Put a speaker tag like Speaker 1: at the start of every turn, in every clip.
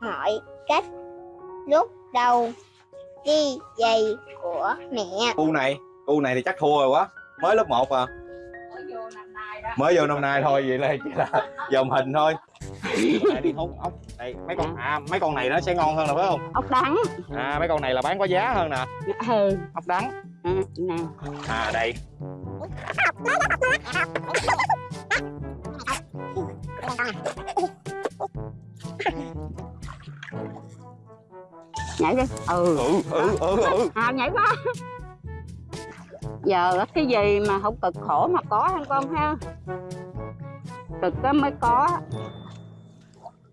Speaker 1: mọi cách lúc đầu đi giày của mẹ
Speaker 2: Cu này, cu này thì chắc thua rồi quá. Mới lớp 1 à. Mới vô năm nay thôi vậy là chỉ là dòm hình thôi. Này đi hút ốc. Đây mấy con à mấy con này nó sẽ ngon hơn nè phải không?
Speaker 3: ốc đắng
Speaker 2: À mấy con này là bán có giá hơn nè.
Speaker 3: ừ
Speaker 2: Ốc đắng.
Speaker 3: ừ, nè
Speaker 2: À đây.
Speaker 3: nhảy đi ừ
Speaker 2: Ừ ừ ừ ừ.
Speaker 3: à nhảy quá giờ cái gì mà không cực khổ mà có hả con ha cực á mới có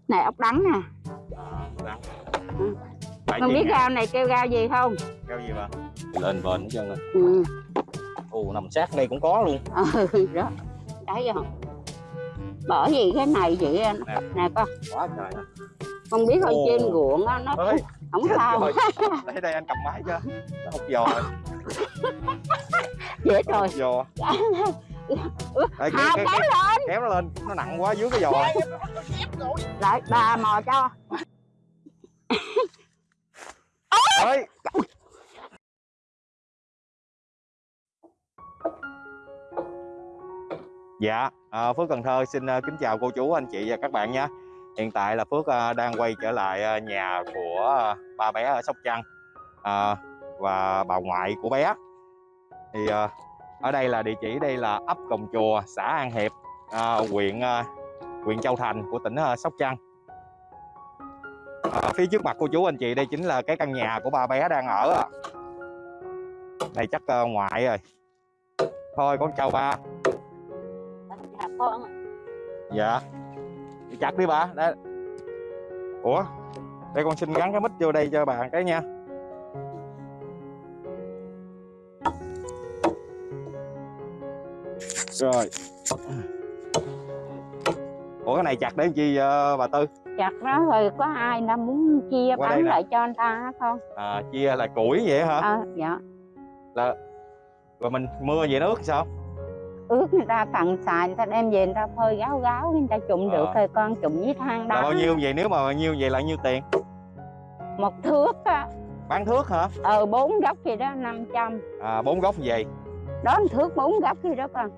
Speaker 3: này ốc đắng nè
Speaker 2: Đắng.
Speaker 3: Ừ.
Speaker 2: Chi
Speaker 3: biết rau này kêu rau gì không
Speaker 2: Rau gì mà? Lên bền hết trơn rồi.
Speaker 3: ừ
Speaker 2: Ồ nằm sát đây cũng có luôn.
Speaker 3: ừ đó đấy không bởi vì cái này vậy nè,
Speaker 2: Nè.
Speaker 3: con
Speaker 2: Quá trời
Speaker 3: con biết con
Speaker 2: Ồ.
Speaker 3: trên ruộng á nó
Speaker 2: Ơi,
Speaker 3: không
Speaker 2: chết
Speaker 3: sao?
Speaker 2: rồi. Đây đây anh cầm máy cho. Nó hút giò. Rồi.
Speaker 3: dễ rồi
Speaker 2: giò. Đây, kéo,
Speaker 3: à
Speaker 2: kéo,
Speaker 3: kéo
Speaker 2: kéo,
Speaker 3: lên.
Speaker 2: kéo nó lên. Nó nặng quá dưới cái giò.
Speaker 3: Lại bà mò cho.
Speaker 2: Ơi dạ à, phước cần thơ xin à, kính chào cô chú anh chị và các bạn nha hiện tại là phước à, đang quay trở lại à, nhà của à, ba bé ở sóc trăng à, và bà ngoại của bé thì à, ở đây là địa chỉ đây là ấp Cồng Chùa xã An Hiệp à, huyện à, huyện Châu Thành của tỉnh à, Sóc Trăng À, phía trước mặt cô chú anh chị đây chính là cái căn nhà của ba bé đang ở ạ. Đây chắc ngoại rồi. Thôi con chào ba.
Speaker 3: dạ
Speaker 2: chặt đi bà. Đây. Ủa? Đây con xin gắn cái mic vô đây cho bà cái nha. Rồi. Ủa cái này chặt để làm chi ờ, bà Tư?
Speaker 3: chặt nó rồi có ai nó muốn chia
Speaker 2: Qua
Speaker 3: bán lại cho anh ta con
Speaker 2: À, chia là củi vậy hả?
Speaker 3: à, dạ
Speaker 2: Rồi mình mưa vậy nó ướt sao?
Speaker 3: Ướt người ta cần xài người ta đem về người ta phơi gáo gáo người ta trụng
Speaker 2: Ờ.
Speaker 3: được rồi con trụng với than
Speaker 2: Là
Speaker 3: đá
Speaker 2: bao nhiêu vậy? Nếu mà bao nhiêu vậy là nhiêu tiền?
Speaker 3: một thước á
Speaker 2: Bán thước hả?
Speaker 3: ờ bốn gốc gì đó 500
Speaker 2: À, bốn gốc vậy.
Speaker 3: đó một thước bốn gốc gì đó con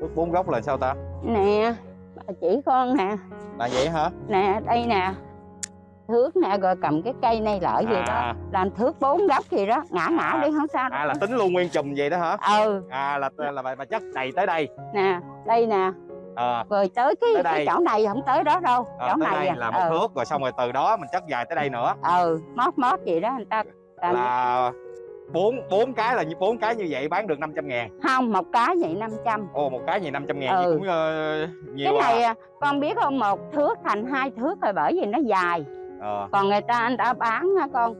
Speaker 2: Thước bốn gốc là sao ta?
Speaker 3: nè bà chỉ con nè
Speaker 2: Là vậy hả?
Speaker 3: nè đây nè thước nè rồi cầm cái cây này lợi gì đó
Speaker 2: À,
Speaker 3: làm thước bốn gốc gì đó ngã ngã
Speaker 2: À.
Speaker 3: đi không sao đâu
Speaker 2: à là tính luôn nguyên chùm vậy đó hả?
Speaker 3: ừ
Speaker 2: À là là bà, bà chất đầy tới đây.
Speaker 3: nè đây nè
Speaker 2: À,
Speaker 3: rồi tới cái,
Speaker 2: Tới
Speaker 3: cái chỗ này không tới đó đâu
Speaker 2: à,
Speaker 3: chỗ này
Speaker 2: đây
Speaker 3: à.
Speaker 2: là một
Speaker 3: ừ.
Speaker 2: thước rồi xong rồi từ đó mình chất dài tới đây nữa
Speaker 3: ừ mót mót gì đó người ta làm
Speaker 2: là bốn bốn cái là như bốn cái như vậy bán được 500 ngàn
Speaker 3: không một cái vậy 500
Speaker 2: Ồ một cái gì 500 ngàn
Speaker 3: Ừ.
Speaker 2: cũng ờ, nhiều
Speaker 3: cái này
Speaker 2: à.
Speaker 3: à, con biết không một thước thành hai thước rồi bởi vì nó dài
Speaker 2: Ờ,
Speaker 3: còn người ta anh ta bán á con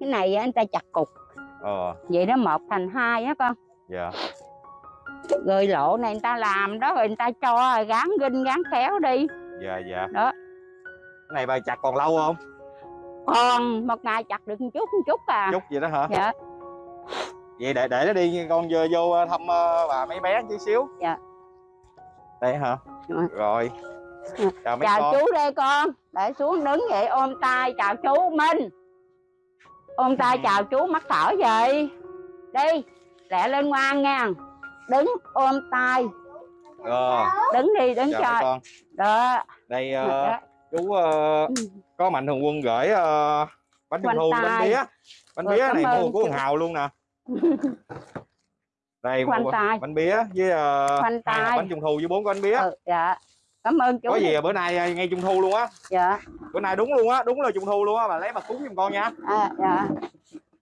Speaker 3: cái này anh ta chặt cục
Speaker 2: ờ,
Speaker 3: vậy đó một thành hai á con
Speaker 2: dạ.
Speaker 3: rồi lộ này người ta làm đó rồi người ta cho gắn ginh gắn kéo đi
Speaker 2: Dạ dạ.
Speaker 3: Đó.
Speaker 2: Cái này bà chặt còn lâu không?
Speaker 3: còn một ngày chặt được một chút một chút à
Speaker 2: Chút vậy đó hả?
Speaker 3: dạ
Speaker 2: Vậy để để nó đi con vô, vô thăm ờ, bà mấy bé chút xíu.
Speaker 3: Dạ.
Speaker 2: Đây hả?
Speaker 3: Dạ.
Speaker 2: Rồi.
Speaker 3: Dạ.
Speaker 2: Chào mấy
Speaker 3: chào
Speaker 2: con.
Speaker 3: chú đây con để xuống đứng vậy ôm tay chào chú Minh ôm tay chào chú mắc cỡ vậy đi lẹ lên ngoan nha đứng ôm tay
Speaker 2: Ờ,
Speaker 3: đứng đi đứng
Speaker 2: chào
Speaker 3: cho
Speaker 2: con.
Speaker 3: đó
Speaker 2: Đây ờ,
Speaker 3: đó.
Speaker 2: chú ờ,
Speaker 3: Ừ.
Speaker 2: có mạnh thường quân gửi ờ, bánh trung thu bánh bía. Bánh bía này mua của
Speaker 3: chú.
Speaker 2: thằng Hào luôn nè. Đây
Speaker 3: Khoanh
Speaker 2: mua
Speaker 3: tay.
Speaker 2: bánh bía với
Speaker 3: Khoanh tay.
Speaker 2: bánh trung thu với bốn cái bánh bía.
Speaker 3: ừ, dạ cảm ơn chú
Speaker 2: Có gì à, bữa nay ờ, ngay trung thu luôn á.
Speaker 3: dạ
Speaker 2: Bữa nay đúng luôn á, đúng là trung thu luôn á, bà lấy bà cúng giùm con nha.
Speaker 3: à, dạ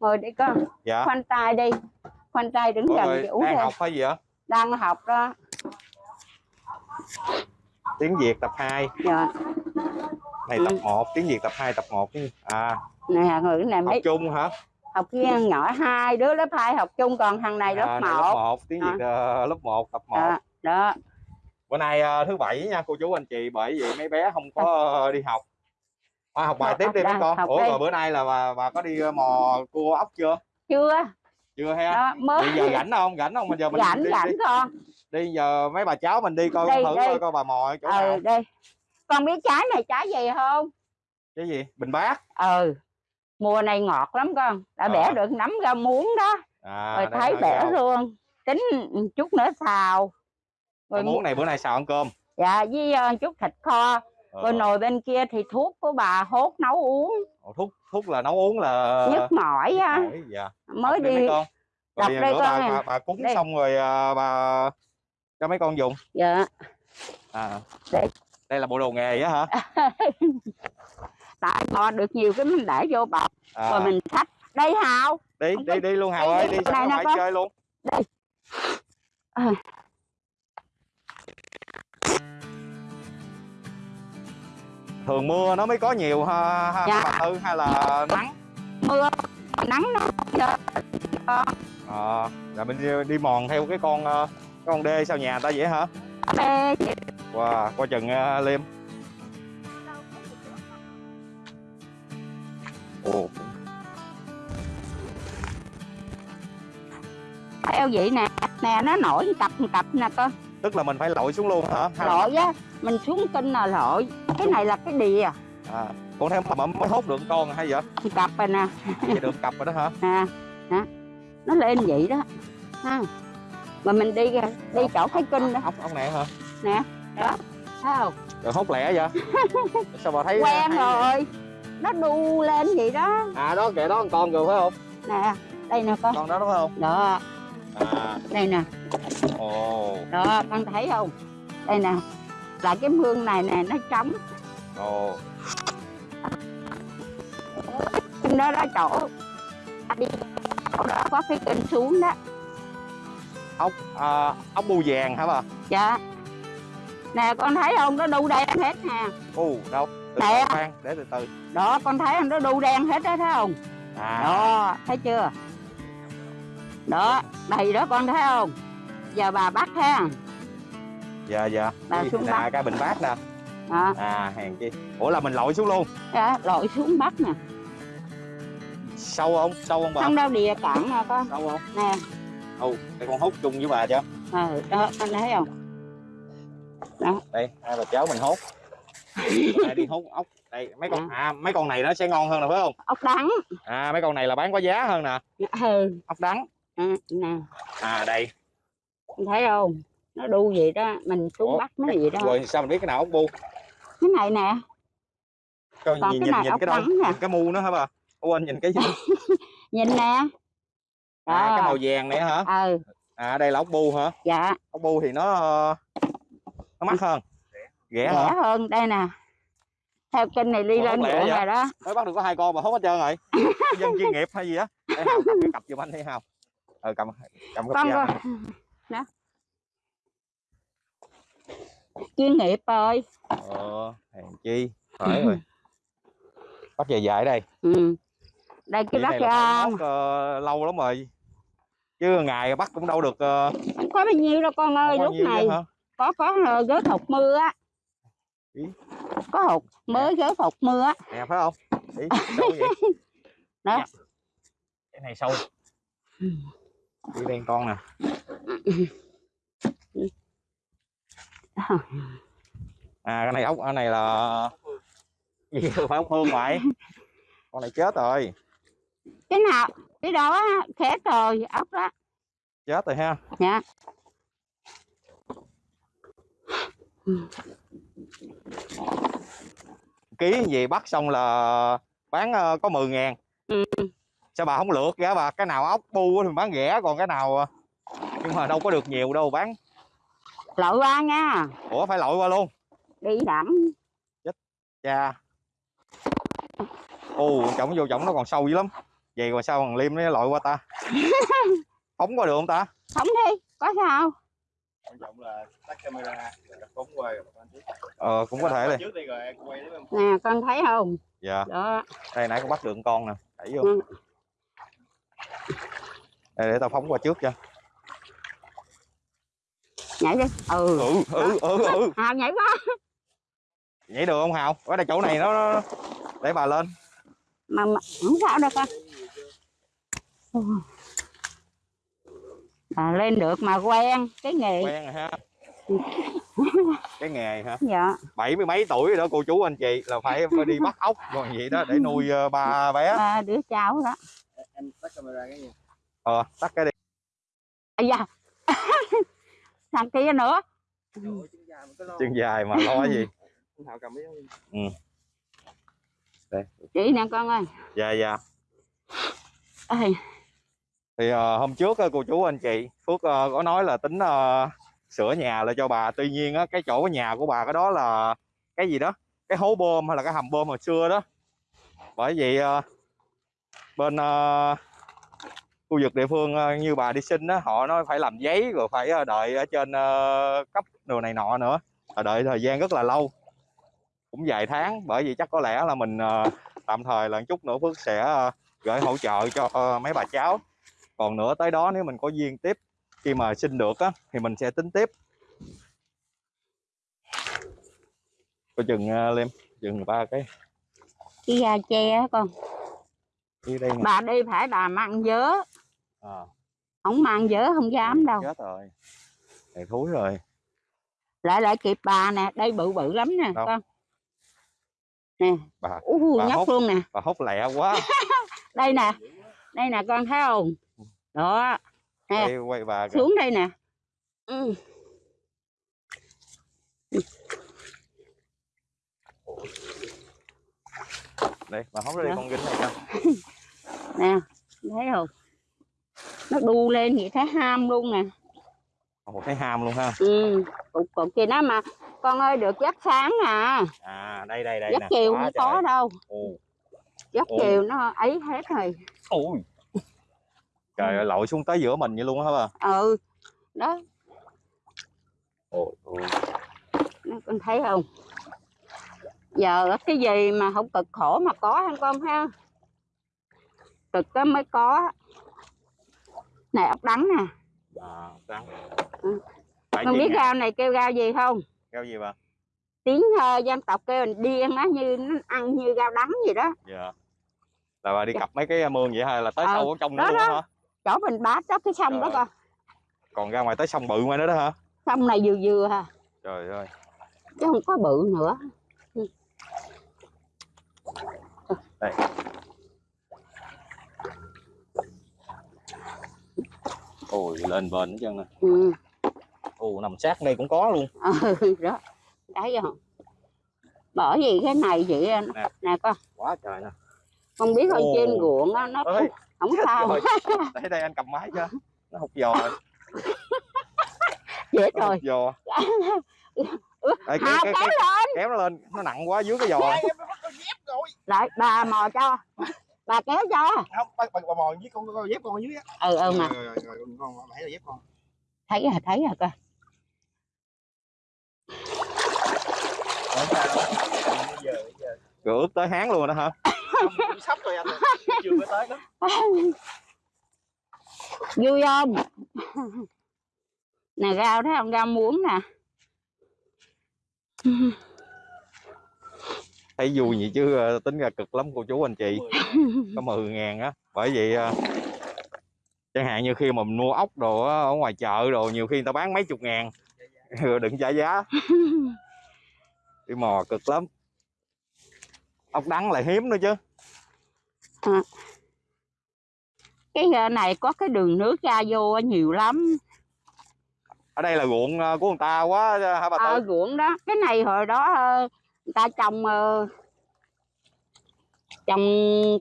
Speaker 3: ngồi đi con
Speaker 2: Dạ.
Speaker 3: khoanh tay đi khoanh tay đứng
Speaker 2: Ủa
Speaker 3: gần
Speaker 2: rồi,
Speaker 3: chủ
Speaker 2: đang
Speaker 3: đi
Speaker 2: học hay gì vậy?
Speaker 3: đang học đó
Speaker 2: Tiếng Việt tập 2,
Speaker 3: dạ
Speaker 2: này
Speaker 3: Ừ.
Speaker 2: tập 1, tiếng Việt tập 2, tập 1 chứ. À,
Speaker 3: nè người này
Speaker 2: học
Speaker 3: mấy
Speaker 2: chung hả?
Speaker 3: học kia nhỏ hai đứa lớp hai học chung còn thằng này lớp
Speaker 2: à, này
Speaker 3: một
Speaker 2: lớp 1, tiếng
Speaker 3: À.
Speaker 2: Việt ờ, lớp 1, tập 1.
Speaker 3: đó, đó
Speaker 2: Bữa nay ờ, thứ bảy nha cô chú anh chị bởi vì mấy bé không có đi học. À, học bài
Speaker 3: Học-
Speaker 2: tiếp
Speaker 3: học
Speaker 2: đi mấy con. Ủa rồi bữa nay là bà, bà có đi ờ, mò cua ốc chưa?
Speaker 3: chưa
Speaker 2: Chưa ha?
Speaker 3: đó mới
Speaker 2: Bây giờ rảnh không? Rảnh không? Bây giờ mình
Speaker 3: rảnh
Speaker 2: đi,
Speaker 3: rảnh
Speaker 2: đi,
Speaker 3: con
Speaker 2: đi giờ mấy bà cháu mình đi coi
Speaker 3: Đi,
Speaker 2: thử
Speaker 3: đi.
Speaker 2: coi, coi bà mò chỗ nào.
Speaker 3: ừ đây con biết trái này trái gì không
Speaker 2: cái gì bình bát
Speaker 3: ừ mùa này ngọt lắm con đã
Speaker 2: Ờ.
Speaker 3: bẻ được nắm ra muống đó
Speaker 2: à
Speaker 3: rồi thấy bẻ luôn tính chút nữa xào rồi
Speaker 2: muống này bữa nay xào ăn cơm?
Speaker 3: Dạ với ờ, chút thịt kho.
Speaker 2: Ờ,
Speaker 3: rồi nồi bên kia thì thuốc của bà hốt nấu uống.
Speaker 2: Ồ, thuốc thuốc là nấu uống là
Speaker 3: nhức mỏi á.
Speaker 2: dạ.
Speaker 3: mới
Speaker 2: Đọc đi
Speaker 3: đi
Speaker 2: con.
Speaker 3: Đọc
Speaker 2: rồi
Speaker 3: đây
Speaker 2: nữa
Speaker 3: con
Speaker 2: bà, bà, bà cúng
Speaker 3: Đây.
Speaker 2: xong rồi à, bà cho mấy con dùng.
Speaker 3: Dạ.
Speaker 2: À.
Speaker 3: Đây.
Speaker 2: đây là bộ đồ nghề á hả?
Speaker 3: Tại kho được nhiều cái mình để vô bọc.
Speaker 2: À,
Speaker 3: rồi mình xách đây hào.
Speaker 2: Đi
Speaker 3: không
Speaker 2: đi đi luôn hào
Speaker 3: đi,
Speaker 2: ơi
Speaker 3: đi,
Speaker 2: đi sao
Speaker 3: nè
Speaker 2: phải
Speaker 3: con.
Speaker 2: chơi luôn.
Speaker 3: Đây. À.
Speaker 2: thường mưa nó mới có nhiều ha, ha
Speaker 3: Dạ.
Speaker 2: bà Thư hay là nắng?
Speaker 3: Mưa nắng nó
Speaker 2: à, là mình đi, mòn theo cái con ờ, cái con đê sau nhà ta vậy hả?
Speaker 3: Bê
Speaker 2: wow, qua chừng uh, liêm. Ồ.
Speaker 3: Theo vậy nè nè nó nổi một cặp một cặp nè con
Speaker 2: tức là mình phải lội xuống luôn hả?
Speaker 3: Lội á mình xuống kinh là lội? Cái này là cái đìa.
Speaker 2: À, còn theo mà mới hốt được con hay vậy?
Speaker 3: Cặp rồi nè.
Speaker 2: Vậy được cặp rồi đó hả?
Speaker 3: Nè nè nó lên vậy đó. Ha. Mà mình đi ra đi chỗ cái kinh đó.
Speaker 2: Ốc ốc này hả?
Speaker 3: Đó. Thấy không?
Speaker 2: Rồi hốt lẻ vậy? Sao bà thấy
Speaker 3: quen
Speaker 2: hay-
Speaker 3: rồi. Nó đu lên vậy đó.
Speaker 2: À đó kệ đó con con rồi phải không?
Speaker 3: Nè đây nè con.
Speaker 2: Con đó đúng không?
Speaker 3: Đó.
Speaker 2: À.
Speaker 3: Đây nè
Speaker 2: ồ.
Speaker 3: Đó con thấy không? Đây nè là cái mương này nè nó trống.
Speaker 2: Ồ.
Speaker 3: Đó đó chỗ. Đi chỗ đó có cái kênh xuống đó.
Speaker 2: Ốc à, ốc bu vàng hả bà?
Speaker 3: Dạ. Nè con thấy không? Nó đu đen hết nè.
Speaker 2: U đâu? Từ
Speaker 3: Nè.
Speaker 2: khoan để từ từ.
Speaker 3: Đó con thấy không? Nó đu đen hết đó thấy không?
Speaker 2: À.
Speaker 3: Đó thấy chưa? Đó đầy đó con thấy không giờ bà bắt ha
Speaker 2: dạ dạ.
Speaker 3: Bà xuống
Speaker 2: nè,
Speaker 3: bắt.
Speaker 2: cái bình bát nè.
Speaker 3: Đó
Speaker 2: à hèn chi ủa là mình lội xuống luôn.
Speaker 3: Đó, lội xuống bắt nè.
Speaker 2: Sâu không? Sâu không bà?
Speaker 3: Không đâu đìa cạn nè con.
Speaker 2: Sâu không?
Speaker 3: Nè.
Speaker 2: Ồ đây con hút chung với bà chứ
Speaker 3: ừ, đó con thấy không?
Speaker 2: Đây hai bà cháu mình hốt Đây, đi hút ốc. Đây mấy con à mấy con này nó sẽ ngon hơn nè phải không?
Speaker 3: Ốc đắng.
Speaker 2: À mấy con này là bán có giá hơn nè.
Speaker 3: Ừ.
Speaker 2: Ốc đắng.
Speaker 3: Ừ, nè.
Speaker 2: À đây
Speaker 3: thấy không? Nó đu vậy đó mình xuống
Speaker 2: Ủa,
Speaker 3: bắt nó vậy đó.
Speaker 2: rồi sao mình biết cái nào ốc bu?
Speaker 3: Cái này nè.
Speaker 2: Coi,
Speaker 3: Còn
Speaker 2: nhìn
Speaker 3: cái
Speaker 2: nhìn,
Speaker 3: này
Speaker 2: nhìn
Speaker 3: ốc
Speaker 2: cái đâu
Speaker 3: nè.
Speaker 2: nhìn cái mu nó hả bà? Quên nhìn cái gì?
Speaker 3: Nhìn nè. Đó
Speaker 2: à, cái màu vàng này hả?
Speaker 3: Ừ.
Speaker 2: À đây là ốc bu hả?
Speaker 3: Dạ.
Speaker 2: Ốc bu thì nó nó mắc hơn. Rẻ
Speaker 3: rẻ
Speaker 2: hả
Speaker 3: hơn đây nè. Theo kênh này đi
Speaker 2: Ủa,
Speaker 3: lên
Speaker 2: vậy?
Speaker 3: rồi đó.
Speaker 2: Mới bắt được có hai con mà hốt hết trơn rồi. Dân chuyên nghiệp hay gì á? Cặp giùm anh đi hào. Ờ cầm cầm
Speaker 3: con
Speaker 2: cặp
Speaker 3: con đó. Chuyên nghiệp rồi
Speaker 2: ờ hèn chi phải rồi. Bắt về dài đây.
Speaker 3: Ừ. đây cái
Speaker 2: là
Speaker 3: ra
Speaker 2: ờ, lâu lắm rồi. Chứ ngày bắt cũng đâu được uh,
Speaker 3: không có bao nhiêu đâu con ơi lúc này có có ờ, gớt hột mưa á. Có hột mới gớt hột mưa á.
Speaker 2: Nè phải không? Ý,
Speaker 3: Đó.
Speaker 2: Dạ. cái này sâu đi đen con nè. À cái này ốc cái này là gì phải ốc hương ngoại con này chết rồi.
Speaker 3: Cái nào cái đó khét rồi ốc đó.
Speaker 2: Chết rồi ha.
Speaker 3: Dạ.
Speaker 2: Ký gì bắt xong là bán ờ, có 10 ngàn.
Speaker 3: Ừ.
Speaker 2: sao bà không lượt giá bà? Cái nào ốc bu thì bán rẻ còn cái nào ờ, nhưng mà đâu có được nhiều đâu bán.
Speaker 3: Lội qua nha.
Speaker 2: Ủa phải lội qua luôn.
Speaker 3: Đi đẳng.
Speaker 2: Cha. Ồ chổng vô chổng nó còn sâu dữ lắm. Vậy mà sao thằng liêm nó lội qua ta? Phóng qua được không ta?
Speaker 3: Không đi có sao?
Speaker 4: Quan trọng là tắt camera phóng quay
Speaker 2: ờ cũng có thể
Speaker 4: đi. rồi em quay đó em
Speaker 3: nè con thấy không?
Speaker 2: Dạ.
Speaker 3: Đó.
Speaker 2: Đây nãy con bắt được con nè đẩy vô.
Speaker 3: Ừ.
Speaker 2: đây để tao phóng qua trước cho.
Speaker 3: Nhảy đi. Ừ.
Speaker 2: Ừ ừ ừ ừ
Speaker 3: à nhảy quá.
Speaker 2: Nhảy được không hào? Ở đây chỗ này nó, nó để bà lên.
Speaker 3: Mà, mà không sao đâu con. À, lên được mà quen cái nghề.
Speaker 2: Quen rồi ha. Cái nghề hả?
Speaker 3: Dạ.
Speaker 2: Bảy mươi mấy tuổi rồi đó cô chú anh chị. Là phải đi bắt ốc còn vậy đó để nuôi ờ, ba bé.
Speaker 3: Ba đứa cháu đó
Speaker 4: em tắt camera cái gì?
Speaker 2: Ờ tắt cái đi.
Speaker 3: À da thằng kia nữa.
Speaker 4: Chân dài mà cái lo.
Speaker 2: Chân dài mà lo gì?
Speaker 4: Anh cầm cái
Speaker 3: chị nè con ơi.
Speaker 2: Dạ dạ.
Speaker 3: Ê,
Speaker 2: thì ờ, hôm trước á, cô chú anh chị phước ờ, có nói là tính ờ, sửa nhà lại cho bà. Tuy nhiên á, cái chỗ nhà của bà cái đó là cái gì đó? Cái hố bơm hay là cái hầm bơm hồi xưa đó. Bởi vì ờ, bên ờ, khu vực địa phương ờ, như bà đi xin đó họ nói phải làm giấy rồi phải ờ, đợi ở trên cấp đồ này nọ nữa. Và đợi thời gian rất là lâu. Cũng vài tháng bởi vì chắc có lẽ là mình tạm thời là chút nữa phước sẽ gửi hỗ trợ cho mấy bà cháu. Còn nữa tới đó nếu mình có duyên tiếp khi mà xin được á thì mình sẽ tính tiếp. Coi chừng uh, liêm chừng ba cái.
Speaker 3: Cái da che á con
Speaker 2: đi đây nè.
Speaker 3: Bà đi phải bà mang vớ
Speaker 2: à,
Speaker 3: không mang vớ không dám đâu.
Speaker 2: chết rồi. Này thúi rồi.
Speaker 3: Lại lại kịp bà nè. Đây bự bự lắm nè
Speaker 2: Đâu?
Speaker 3: con. Nè.
Speaker 2: Bà
Speaker 3: u
Speaker 2: bà
Speaker 3: nhóc
Speaker 2: hốt.
Speaker 3: luôn nè.
Speaker 2: Bà hốt lẹ quá.
Speaker 3: Đây nè. Đây nè con thấy không? Đó. Nè.
Speaker 2: Quay quay bà kìa.
Speaker 3: xuống đây nè. Ừ.
Speaker 2: đây bà hốt ra đây
Speaker 3: Dạ.
Speaker 2: con ginh này coi
Speaker 3: nè thấy không? Nó đu lên vậy thấy ham luôn nè.
Speaker 2: Ồ, thấy ham luôn ha.
Speaker 3: Ừ cục cục kia nó mà. Con ơi được giấc sáng à.
Speaker 2: À đây đây đây
Speaker 3: giấc
Speaker 2: nè.
Speaker 3: chiều không
Speaker 2: trời.
Speaker 3: có đâu.
Speaker 2: Ồ,
Speaker 3: giấc
Speaker 2: Ồ.
Speaker 3: chiều nó ấy hết rồi.
Speaker 2: Ôi. Trời ơi lội xuống tới giữa mình vậy luôn á hả bà?
Speaker 3: Ừ đó.
Speaker 2: Ôi ôi.
Speaker 3: Nó con thấy không giờ cái gì mà không cực khổ mà có hả con ha? Cực cái mới có. Này ốc đắng nè.
Speaker 2: À trắng
Speaker 3: Ừ. con biết rau này kêu rau gì không?
Speaker 2: Rau gì bà?
Speaker 3: Tiếng uh, dân tộc kêu là điên á như nó ăn như rau đắng gì đó.
Speaker 2: Dạ. Là bà đi
Speaker 3: Dạ.
Speaker 2: cặp mấy cái mương vậy hay là tới
Speaker 3: Ờ,
Speaker 2: sâu ở trong
Speaker 3: đó
Speaker 2: luôn
Speaker 3: đó.
Speaker 2: á hả?
Speaker 3: Chỗ mình bát đó cái sông đó
Speaker 2: Trời.
Speaker 3: con.
Speaker 2: còn ra ngoài tới sông bự ngoài nữa đó hả?
Speaker 3: Sông này vừa vừa à
Speaker 2: trời ơi.
Speaker 3: Chứ không có bự nữa
Speaker 2: ôi lên bền hết trơn nè
Speaker 3: ừ.
Speaker 2: Ồ nằm sát đây cũng có luôn.
Speaker 3: Ừ đó. Thấy không bởi vì cái này vậy
Speaker 2: Nè.
Speaker 3: nè con
Speaker 2: quá trời nè.
Speaker 3: Con biết ở trên ruộng á nó
Speaker 2: ơi
Speaker 3: không sao.
Speaker 2: Để đây anh cầm máy cho nó hút giò rồi.
Speaker 3: Dễ
Speaker 2: nó
Speaker 3: rồi.
Speaker 2: giò. Ê, kéo,
Speaker 3: Hà
Speaker 2: kéo,
Speaker 3: kéo
Speaker 2: kéo,
Speaker 3: lên.
Speaker 2: kéo nó lên. Nó nặng quá dưới cái giò
Speaker 4: rồi
Speaker 3: lại bà mò cho. Bà kéo cho.
Speaker 4: Không bà, bà, bà mò với con con dép con ở dưới á.
Speaker 3: Ừ ừ mà.
Speaker 4: Rồi, rồi, rồi, rồi, con thấy là dép con.
Speaker 3: Thấy à thấy à coi
Speaker 4: Không sao? Đâu. Bây giờ bây giờ.
Speaker 2: Rồi ướt tới háng luôn đó hả?
Speaker 4: Không, sắp rồi anh chưa có tới đó.
Speaker 3: Vui không? Nè rau thấy không? Rau muống nè
Speaker 2: thấy vui vậy chứ ờ, tính ra cực lắm cô chú anh chị. Có 10 ngàn á bởi vậy ờ, chẳng hạn như khi mà mình mua ốc đồ á, ở ngoài chợ đồ nhiều khi người ta bán mấy chục ngàn. Rồi đừng trả giá. Đi mò cực lắm. Ốc đắng lại hiếm nữa chứ.
Speaker 3: Cái ờ, này có cái đường nước ra vô nhiều lắm.
Speaker 2: Ở đây là ruộng của người ta quá hả bà
Speaker 3: ờ
Speaker 2: tư
Speaker 3: ruộng đó. Cái này hồi đó người ta trồng ờ, trồng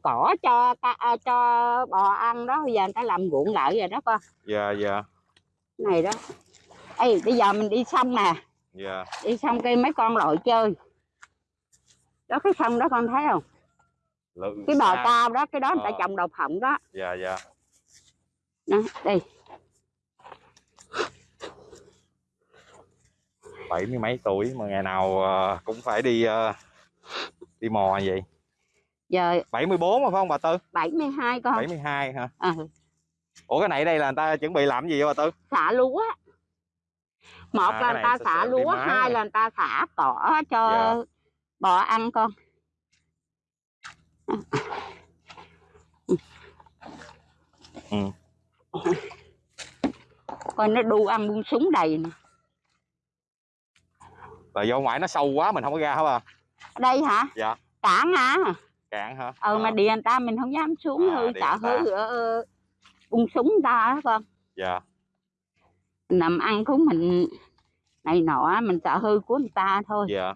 Speaker 3: cỏ cho à, cho bò ăn đó. Bây giờ người ta làm ruộng lại rồi đó con.
Speaker 2: Dạ dạ.
Speaker 3: Này đó. Ê, bây giờ mình đi xong nè
Speaker 2: dạ.
Speaker 3: Đi xong cây mấy con lội chơi. Đó cái sông đó con thấy không?
Speaker 2: Lự-
Speaker 3: cái bờ
Speaker 2: xa.
Speaker 3: cao đó cái đó người ta
Speaker 2: Ờ.
Speaker 3: trồng đậu phộng đó.
Speaker 2: Dạ dạ.
Speaker 3: Nè đi
Speaker 2: bảy mươi mấy tuổi mà ngày nào ờ, cũng phải đi ờ, đi mò vậy.
Speaker 3: Giờ
Speaker 2: 74 mà phải không bà tư?
Speaker 3: 72 con.
Speaker 2: 72 hả?
Speaker 3: Ờ,
Speaker 2: ủa cái này đây là người ta chuẩn bị làm gì vậy bà tư?
Speaker 3: Xả lúa một
Speaker 2: À,
Speaker 3: là người ta xả lúa hai
Speaker 2: rồi.
Speaker 3: là người ta xả cỏ cho
Speaker 2: Dạ.
Speaker 3: bò ăn con.
Speaker 2: Ừ.
Speaker 3: coi nó đu ăn buông súng đầy nè
Speaker 2: là do ngoài nó sâu quá mình không có ra hả bà?
Speaker 3: Ở đây hả?
Speaker 2: Dạ.
Speaker 3: cản hả?
Speaker 2: Cạn hả?
Speaker 3: Ừ mà
Speaker 2: À,
Speaker 3: điện người ta mình không dám xuống
Speaker 2: À,
Speaker 3: hư sợ
Speaker 2: người
Speaker 3: hư ờ, bung súng người ta á con?
Speaker 2: Dạ.
Speaker 3: Nằm ăn của mình này nọ mình sợ hư của người ta thôi.
Speaker 2: Dạ.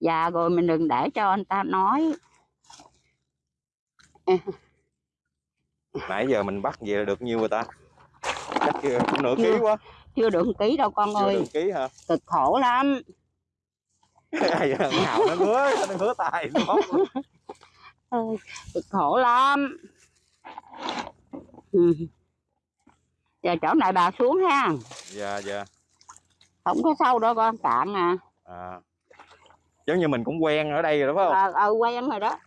Speaker 3: Và rồi mình đừng để cho người ta nói.
Speaker 2: Nãy giờ mình bắt về là được nhiêu rồi ta chắc chưa cũng nửa ký
Speaker 3: Chưa.
Speaker 2: quá.
Speaker 3: Chưa được ký đâu con
Speaker 2: chưa
Speaker 3: ơi.
Speaker 2: được ký hả?
Speaker 3: Cực khổ lắm.
Speaker 2: Da, hào nó ngứa nó ngứa nó
Speaker 3: ơi cực khổ lắm. Ừ. giờ chỗ này bà xuống ha.
Speaker 2: Dạ dạ.
Speaker 3: Không có sâu đâu con cạn à.
Speaker 2: À. Giống như mình cũng quen ở đây rồi đúng không?
Speaker 3: Ờ ờ, quen rồi đó.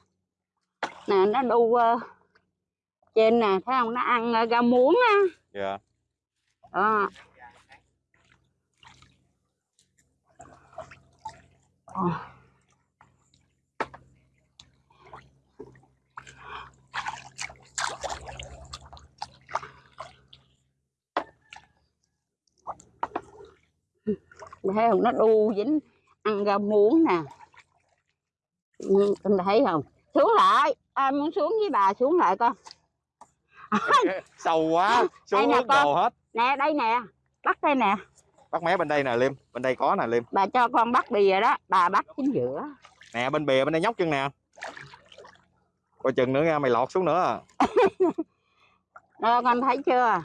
Speaker 3: Nè nó đu ờ, trên nè thấy không? Nó ăn ờ, rau muống á.
Speaker 2: Dạ
Speaker 3: đó. Ờ. thấy không? Nó đu dính ăn rau muống nè. Ừ, con thấy không? Xuống lại. Ai muốn xuống với bà xuống lại con.
Speaker 2: Sâu quá. Xuống
Speaker 3: nè con.
Speaker 2: hết
Speaker 3: nè đây nè. Bắt đây nè.
Speaker 2: Bắt mé bên đây nè liêm. Bên đây có nè liêm.
Speaker 3: Bà cho con bắt bìa đó. Bà bắt chính giữa.
Speaker 2: Nè bên bìa bên đây nhóc chân nè. Coi chừng nữa nha mày lọt xuống nữa à.
Speaker 3: đó con thấy chưa?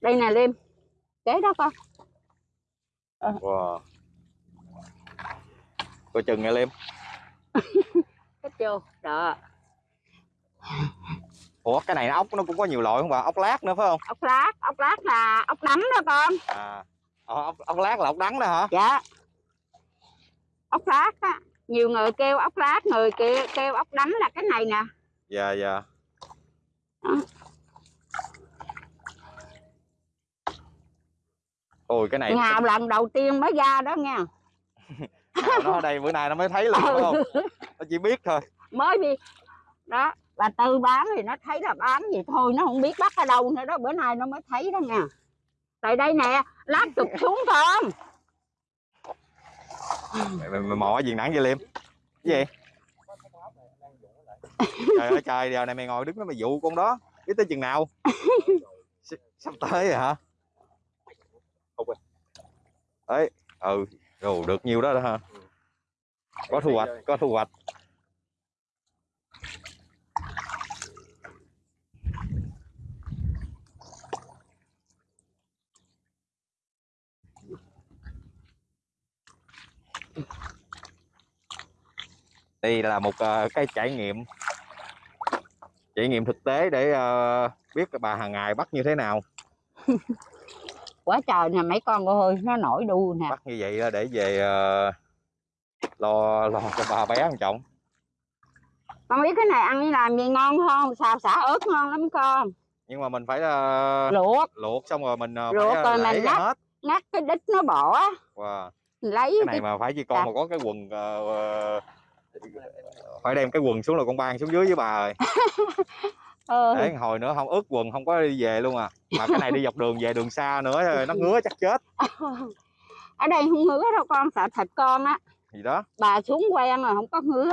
Speaker 3: Đây nè liêm kế đó con.
Speaker 2: Wow. coi chừng nha liêm.
Speaker 3: Thấy chưa? Đó.
Speaker 2: Ủa cái này ốc nó cũng có nhiều loại không bà? Ốc lát nữa phải không?
Speaker 3: Ốc lát ốc lát là ốc đắng đó con.
Speaker 2: À. Ờ, ốc, ốc lát là ốc đắng đó hả?
Speaker 3: Dạ. Ốc lát á. Nhiều người kêu ốc lát người kêu, kêu ốc đắng là cái này nè.
Speaker 2: Dạ dạ. Ôi cái này
Speaker 3: ngào lần đầu tiên mới ra đó nha
Speaker 2: Nào, nó ở đây bữa nay nó mới thấy luôn đúng không?
Speaker 3: Ừ,
Speaker 2: nó chỉ biết thôi.
Speaker 3: Mới đi đó bà tư bán thì nó thấy là bán gì thôi nó không biết bắt ở đâu nữa đó bữa nay nó mới thấy đó nha tại đây nè lát chụp xuống con
Speaker 2: mày, mày, mày mò gì nắng vậy liêm? Cái gì? Trời ơi trời giờ này mày ngồi đứng đó mày dụ con đó biết tới chừng nào? Sắp tới rồi hả ấy ừ rồi được nhiêu đó đó hả có thu hoạch có thu hoạch. Đây là một ờ, cái trải nghiệm. Trải nghiệm thực tế để ờ, biết bà hàng ngày bắt như thế nào
Speaker 3: quá trời nè mấy con ơi nó nổi đu nè.
Speaker 2: Bắt như vậy để về ờ, lo lo cho bà bé một trọng
Speaker 3: con biết cái này ăn như làm gì ngon không? Xào xả ớt ngon lắm con.
Speaker 2: Nhưng mà mình phải ờ,
Speaker 3: luộc.
Speaker 2: luộc xong rồi mình ờ,
Speaker 3: Luộc
Speaker 2: phải
Speaker 3: rồi mình lắc.
Speaker 2: hết.
Speaker 3: ngắt cái đít nó bỏ
Speaker 2: wow.
Speaker 3: lấy
Speaker 2: cái
Speaker 3: cái
Speaker 2: này mà phải chỉ con
Speaker 3: Dạ.
Speaker 2: mà có cái quần ờ, ờ, phải đem cái quần xuống là con ban xuống dưới với bà rồi
Speaker 3: ờ,
Speaker 2: để hồi nữa không ướt quần không có đi về luôn à. Mà cái này đi dọc đường về đường xa nữa nó ngứa chắc chết.
Speaker 3: Ở đây không ngứa đâu con sợ thịt con á.
Speaker 2: Gì đó?
Speaker 3: Bà xuống quen rồi không có ngứa.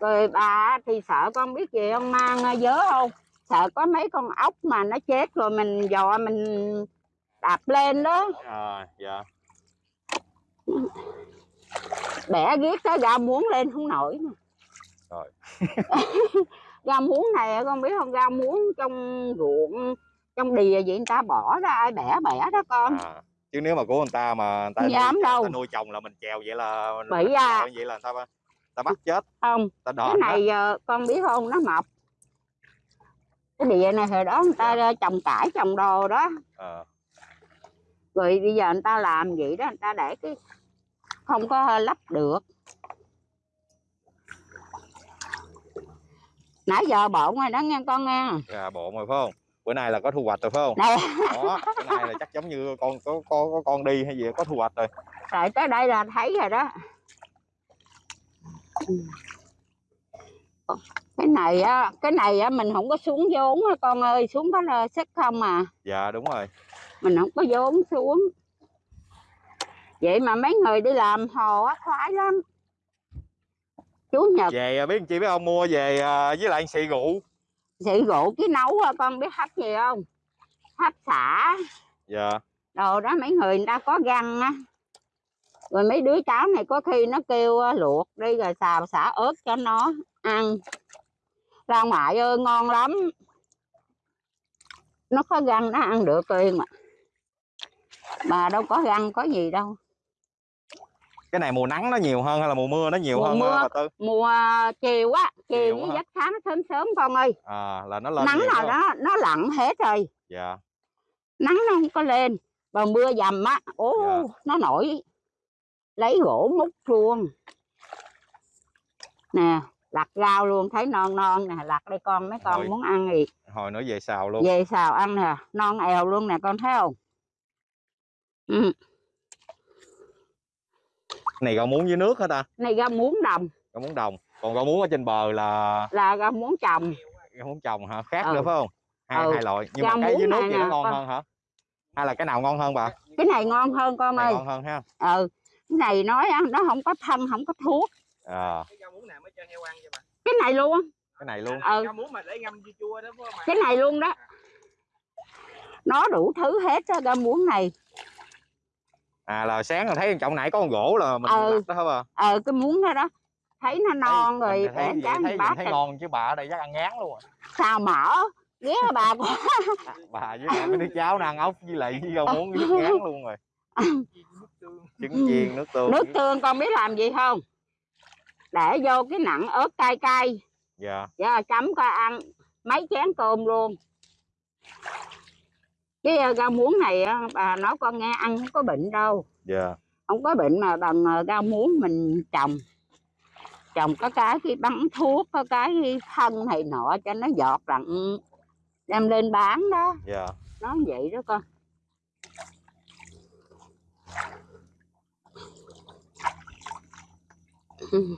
Speaker 3: Rồi bà thì sợ con biết gì không mang ờ, dớ không? Sợ có mấy con ốc mà nó chết rồi mình dò mình đạp lên đó.
Speaker 2: À, dạ.
Speaker 3: Bẻ ghét cái rau muống lên không nổi mà.
Speaker 2: Rồi.
Speaker 3: rau muống này con biết không? Rau muống trong ruộng trong đìa vậy người ta bỏ ra ai bẻ bẻ đó con.
Speaker 2: À. chứ nếu mà của người ta mà người ta, nuôi,
Speaker 3: dám
Speaker 2: người
Speaker 3: đâu.
Speaker 2: ta nuôi chồng là mình chèo vậy là
Speaker 3: Bậy à.
Speaker 2: vậy là người ta ta bắt chết.
Speaker 3: Không
Speaker 2: ta
Speaker 3: cái
Speaker 2: đòn đó.
Speaker 3: này ờ, con biết không? Nó mọc cái địa này hồi đó người ta ờ, trồng cải trồng đồ đó.
Speaker 2: Ờ,
Speaker 3: rồi bây giờ người ta làm vậy đó người ta để cái không có lắp được nãy giờ bộn rồi đó nghe con nghe.
Speaker 2: Gà bộ rồi phải không? Bữa nay là có thu hoạch rồi phải không?
Speaker 3: Này
Speaker 2: đó bữa nay là chắc giống như con có có, có con đi hay gì có thu hoạch rồi.
Speaker 3: Rồi tới đây là thấy rồi đó. Cái này á cái này á mình không có xuống vốn á con ơi xuống có là sức không à.
Speaker 2: Dạ đúng rồi.
Speaker 3: Mình không có vốn xuống. Vậy mà mấy người đi làm hồ á khoái lắm chủ nhật.
Speaker 2: Về à, biết chị biết không mua về à, với lại xì rượu
Speaker 3: xị rượu cái nấu con biết hấp gì không? Hấp xả.
Speaker 2: Dạ.
Speaker 3: Đồ đó mấy người người ta có găng á. Rồi mấy đứa cháu này có khi nó kêu á, luộc đi rồi xào xả ớt cho nó ăn. Ra ngoại ơi ngon lắm. Nó có găng nó ăn được liền mà. Mà đâu có găng có gì đâu
Speaker 2: cái này mùa nắng nó nhiều hơn hay là mùa mưa nó nhiều
Speaker 3: Mùa
Speaker 2: hơn
Speaker 3: mưa.
Speaker 2: bà tư
Speaker 3: mùa chiều á chiều với
Speaker 2: hả?
Speaker 3: giấc sáng sớm sớm con ơi
Speaker 2: à là nó lên
Speaker 3: nắng
Speaker 2: không?
Speaker 3: đó nó lặn hết rồi
Speaker 2: dạ
Speaker 3: nắng nó không có lên mà mưa dầm á ố
Speaker 2: Dạ.
Speaker 3: nó nổi lấy gỗ múc luôn nè lặt rau luôn thấy non non nè lặt đây con mấy con
Speaker 2: Rồi.
Speaker 3: muốn ăn gì
Speaker 2: hồi nữa về xào luôn
Speaker 3: về xào ăn nè non èo luôn nè con thấy không ừ.
Speaker 2: Này rau muống với nước hả ta?
Speaker 3: Này rau muống đồng.
Speaker 2: Rau muống đồng. Còn rau muống ở trên bờ là?
Speaker 3: Là rau muống trồng.
Speaker 2: Rau muống trồng hả? Khác
Speaker 3: Ừ.
Speaker 2: nữa phải không? Hai
Speaker 3: Ừ.
Speaker 2: hai loại. Nhưng
Speaker 3: Rau
Speaker 2: mà cái dưới nước thì nó ngon
Speaker 3: con.
Speaker 2: hơn hả? Hay là cái nào ngon hơn bà?
Speaker 3: Cái này ngon hơn con
Speaker 2: này
Speaker 3: ơi.
Speaker 2: ngon hơn ha.
Speaker 3: Ừ. Cái này nói á, nó không có thân không có thuốc.
Speaker 2: À,
Speaker 4: cái rau muống nào mới cho heo ăn vậy bà?
Speaker 3: Cái này luôn.
Speaker 2: Cái này luôn.
Speaker 3: Ừ. Cái này luôn đó. Nó đủ thứ hết á rau muống này
Speaker 2: à là sáng là thấy trọng nãy có con gỗ là mình
Speaker 3: Ừ.
Speaker 2: đặt đó hả bà?
Speaker 3: Ờ cái muống đó đó. Thấy nó non rồi
Speaker 2: mình thấy, vậy thấy, mình thấy
Speaker 3: rồi.
Speaker 2: ngon chứ bà ở đây chắc ăn ngán luôn rồi.
Speaker 3: Xào mỡ ghé bà quá
Speaker 2: bà với lại mấy đứa cháu nó ăn ốc với lại với rau muống với nước ngán luôn rồi.
Speaker 4: Nước tương
Speaker 2: trứng chiên nước tương.
Speaker 3: Nước tương con biết làm gì không? Để vô cái nặng ớt cay cay.
Speaker 2: Dạ.
Speaker 3: Giờ chấm coi ăn. Mấy chén cơm luôn cái ờ, rau muống này á, bà nói con nghe ăn không có bệnh đâu.
Speaker 2: Dạ.
Speaker 3: Không có bệnh mà bằng ờ, rau muống mình trồng. Trồng có cái khi bắn thuốc có cái phân này nọ cho nó giọt đặng đem lên bán đó.
Speaker 2: Dạ.
Speaker 3: Nó vậy đó con. Ừ.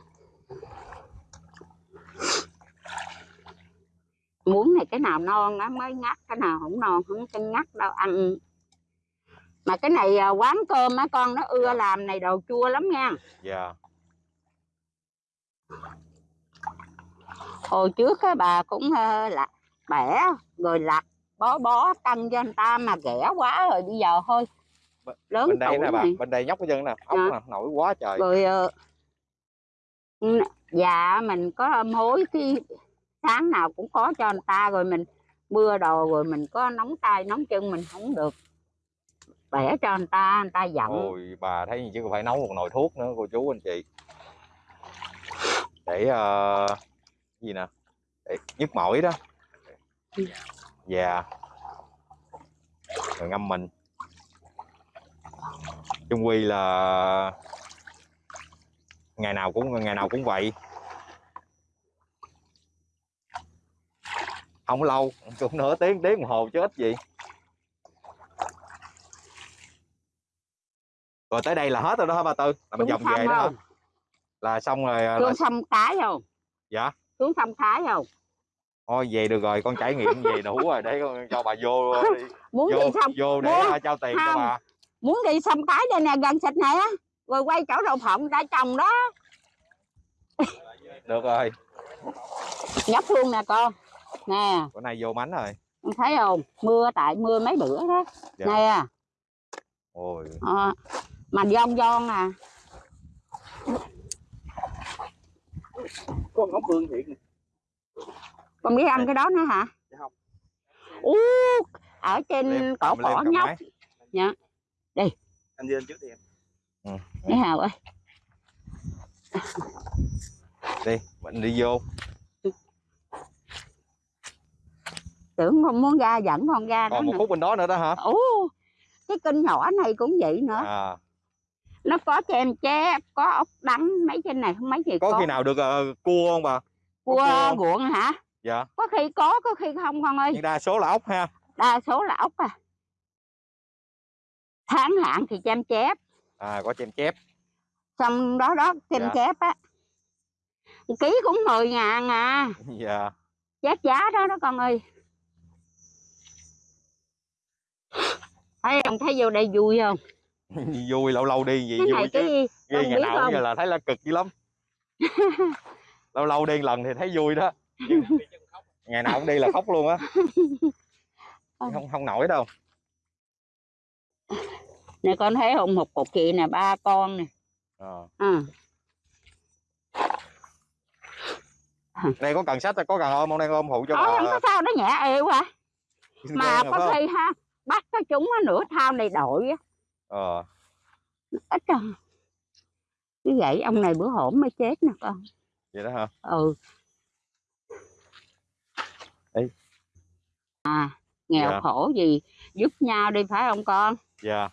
Speaker 3: muốn này cái nào non nó mới ngắt cái nào không non không có ngắt đâu ăn. Mà cái này à, quán cơm á con nó ưa làm này đồ chua lắm nha.
Speaker 2: Dạ.
Speaker 3: Hồi trước cái bà cũng là bẻ rồi lặt bó bó tăng cho người ta mà ghẻ quá rồi bây giờ thôi. Lớn
Speaker 2: bên đây nè bà
Speaker 3: này.
Speaker 2: bên đây nhóc cái chân nè ốc
Speaker 3: Dạ.
Speaker 2: nè nổi quá trời.
Speaker 3: Rồi dạ mình có mối cái sáng nào cũng có cho người ta rồi mình mưa đồ rồi mình có nóng tay nóng chân mình không được bẻ cho người ta người ta giận.
Speaker 2: Ôi bà thấy gì chứ phải nấu một nồi thuốc nữa cô chú anh chị. Để uh, gì nè? Để nhức mỏi đó.
Speaker 3: Ừ.
Speaker 2: yeah. rồi ngâm mình. Chung quy là ngày nào cũng ngày nào cũng vậy. Không lâu cũng nửa tiếng tiếng đồng hồ chứ ít gì. Rồi tới đây là hết rồi đó hả ba tư? Là mình vòng về đó
Speaker 3: không?
Speaker 2: Là xong rồi là
Speaker 3: xuống sông cái không?
Speaker 2: Dạ.
Speaker 3: Xuống sông cái không?
Speaker 2: Thôi về được rồi con trải nghiệm về đủ rồi để con cho bà vô đi.
Speaker 3: Muốn
Speaker 2: vô
Speaker 3: đi sông
Speaker 2: vô để
Speaker 3: Muốn.
Speaker 2: à, trao tiền cho
Speaker 3: Không.
Speaker 2: bà.
Speaker 3: Muốn đi sông cái đây nè gần xịt này á. Rồi quay chỗ đậu phộng đã trồng đó.
Speaker 2: Được rồi.
Speaker 3: Nhấp luôn nè con nè.
Speaker 2: Bữa nay vô mánh rồi.
Speaker 3: Con thấy không? Mưa tại mưa mấy bữa đó.
Speaker 2: Dạ.
Speaker 3: nè.
Speaker 2: Ôi.
Speaker 3: Ờ, mà giòn giòn nè
Speaker 4: có ngón phương thiện nè.
Speaker 3: con biết ăn cái đó nữa hả?
Speaker 4: Dạ không.
Speaker 3: ú ở trên
Speaker 2: Liêm,
Speaker 3: cổ cỏ nhóc.
Speaker 2: máy.
Speaker 4: anh đi lên trước đi em.
Speaker 3: Thấy hào ơi.
Speaker 2: Đi mình đi vô
Speaker 3: tưởng con muốn ra dẫn con ra đó
Speaker 2: còn một
Speaker 3: nữa
Speaker 2: phút bên đó nữa đó hả?
Speaker 3: Ú cái kênh nhỏ này cũng vậy nữa.
Speaker 2: À,
Speaker 3: nó có chèm chép có ốc đắng mấy trên này không mấy gì
Speaker 2: có
Speaker 3: có
Speaker 2: khi nào được ờ, cua không bà?
Speaker 3: Cua
Speaker 2: cua?
Speaker 3: ruộng hả?
Speaker 2: Dạ.
Speaker 3: Có khi có có khi không con ơi.
Speaker 2: Nhưng đa số là ốc ha.
Speaker 3: Đa số là ốc à. Tháng hạn thì chém chép.
Speaker 2: À có chém chép.
Speaker 3: Xong đó đó chém
Speaker 2: Dạ.
Speaker 3: chép á. Ký cũng 10 ngàn à.
Speaker 2: Dạ.
Speaker 3: Chết giá đó đó con ơi thấy không thấy vô đây vui không?
Speaker 2: Vui lâu lâu đi vậy
Speaker 3: cái này
Speaker 2: vui chứ.
Speaker 3: cái
Speaker 2: Ghi ngày nào
Speaker 3: không?
Speaker 2: giờ là thấy là cực dữ lắm. Lâu lâu đi lần thì thấy vui đó. Ngày nào cũng đi là khóc luôn á. Không không nổi đâu.
Speaker 3: Nè con thấy không? Một cục chị nè ba con nè.
Speaker 2: Ờ.
Speaker 3: à.
Speaker 2: đây có cần sách có cần ôm không? Đang ôm phụ cho
Speaker 3: không
Speaker 2: bà
Speaker 3: có sao nó nhẹ à
Speaker 2: xin
Speaker 3: mà có
Speaker 2: không?
Speaker 3: khi ha bắt cái chúng á nửa thao này đội á.
Speaker 2: Ờ.
Speaker 3: Ít à như vậy ông này bữa hổm mới chết nè con.
Speaker 2: Vậy đó hả?
Speaker 3: Ừ.
Speaker 2: Ê.
Speaker 3: à nghèo
Speaker 2: Dạ.
Speaker 3: khổ gì giúp nhau đi phải không con?
Speaker 2: Dạ.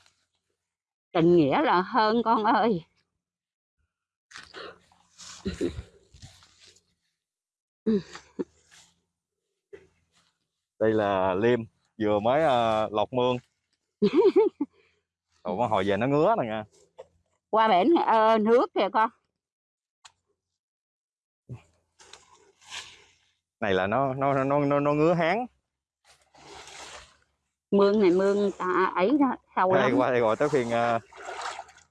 Speaker 3: Tình nghĩa là hơn con ơi.
Speaker 2: Đây là liêm vừa mới ờ, lọt mương. Ủa, hồi về nó ngứa nè nha.
Speaker 3: Qua bển ờ, nước kìa con.
Speaker 2: Này là nó nó nó nó, nó ngứa hán
Speaker 3: mương này mương ta ấy đó sâu
Speaker 2: đây
Speaker 3: lắm.
Speaker 2: qua đây rồi tới phiên ờ,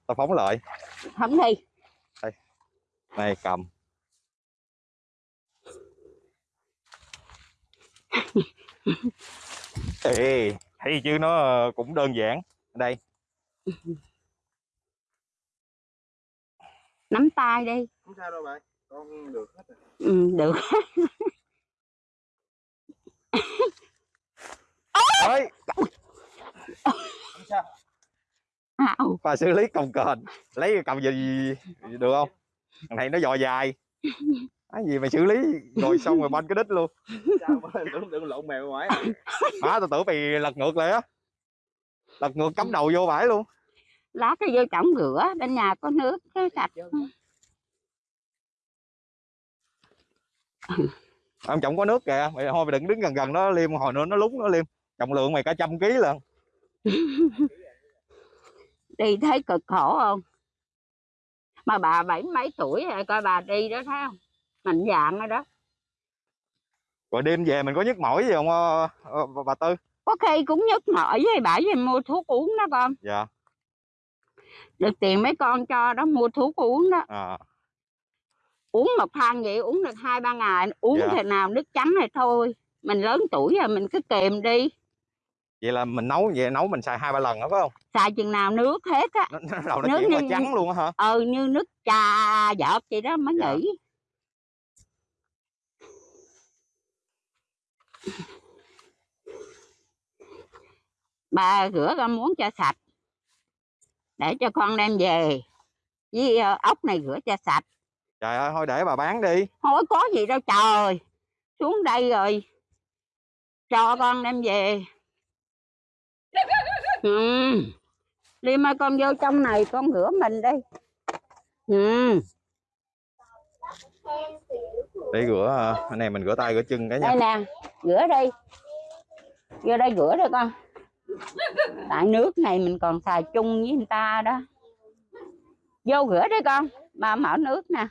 Speaker 2: tao phóng lại.
Speaker 3: Thấm đi.
Speaker 2: Này cầm Ê, thấy chứ nó cũng đơn giản. Đây.
Speaker 3: Nắm tay đi.
Speaker 4: Không sao đâu bạn con được hết rồi.
Speaker 3: Ừ, được.
Speaker 2: Ơi
Speaker 4: không sao
Speaker 3: Ao.
Speaker 2: và xử lý cồng kềnh lấy cái cầm gì, gì được không? Thằng này nó dò dài cái gì mày xử lý? Rồi xong rồi banh cái đít luôn.
Speaker 4: Sao mà đừng, đừng lộn mèo ngoài.
Speaker 2: Má tao tưởng mày lật ngược lại á. Lật ngược cắm đầu vô bãi luôn.
Speaker 3: Lát cái vô trọng rửa bên nhà có nước cái sạch.
Speaker 2: Ông chồng có nước kìa mày thôi mày đừng đứng gần gần nó liêm hồi nữa nó lúng nó liêm. Trọng lượng mày cả trăm ký lần
Speaker 3: đi thấy cực khổ không? Mà bà bảy mấy tuổi rồi coi bà đi đó thấy không mạnh dạng rồi đó.
Speaker 2: Rồi đêm về mình có nhức mỏi gì không ờ, ờ, bà, bà tư?
Speaker 3: Có khi cũng nhức mỏi với bà về mua thuốc uống đó con.
Speaker 2: Dạ.
Speaker 3: Được tiền mấy con cho đó mua thuốc uống đó.
Speaker 2: À,
Speaker 3: uống một thang vậy uống được hai ba ngày. Uống
Speaker 2: Dạ.
Speaker 3: thế nào nước trắng này thôi. Mình lớn tuổi rồi mình cứ kèm đi.
Speaker 2: Vậy là mình nấu về nấu mình xài hai ba lần đó phải không?
Speaker 3: Xài chừng nào nước hết á.
Speaker 2: Đầu nó
Speaker 3: Nước
Speaker 2: chuyển
Speaker 3: như-
Speaker 2: trắng luôn á hả?
Speaker 3: Ừ như nước trà giọt vậy đó mới
Speaker 2: Dạ.
Speaker 3: nghỉ bà rửa ra muốn cho sạch. Để cho con đem về. Với ờ, ốc này rửa cho sạch.
Speaker 2: Trời ơi thôi để bà bán đi.
Speaker 3: Thôi có gì đâu trời. Xuống đây rồi. Cho con đem về. Ừ. Liêm ơi con vô trong này con rửa mình đi ừ
Speaker 2: để rửa à, cái này mình rửa tay rửa chân cái nha
Speaker 3: đây nè, rửa đi. Vô đây rửa đi con. Tại nước này mình còn xài chung với người ta đó. Vô rửa đi con. Ba mở nước nè.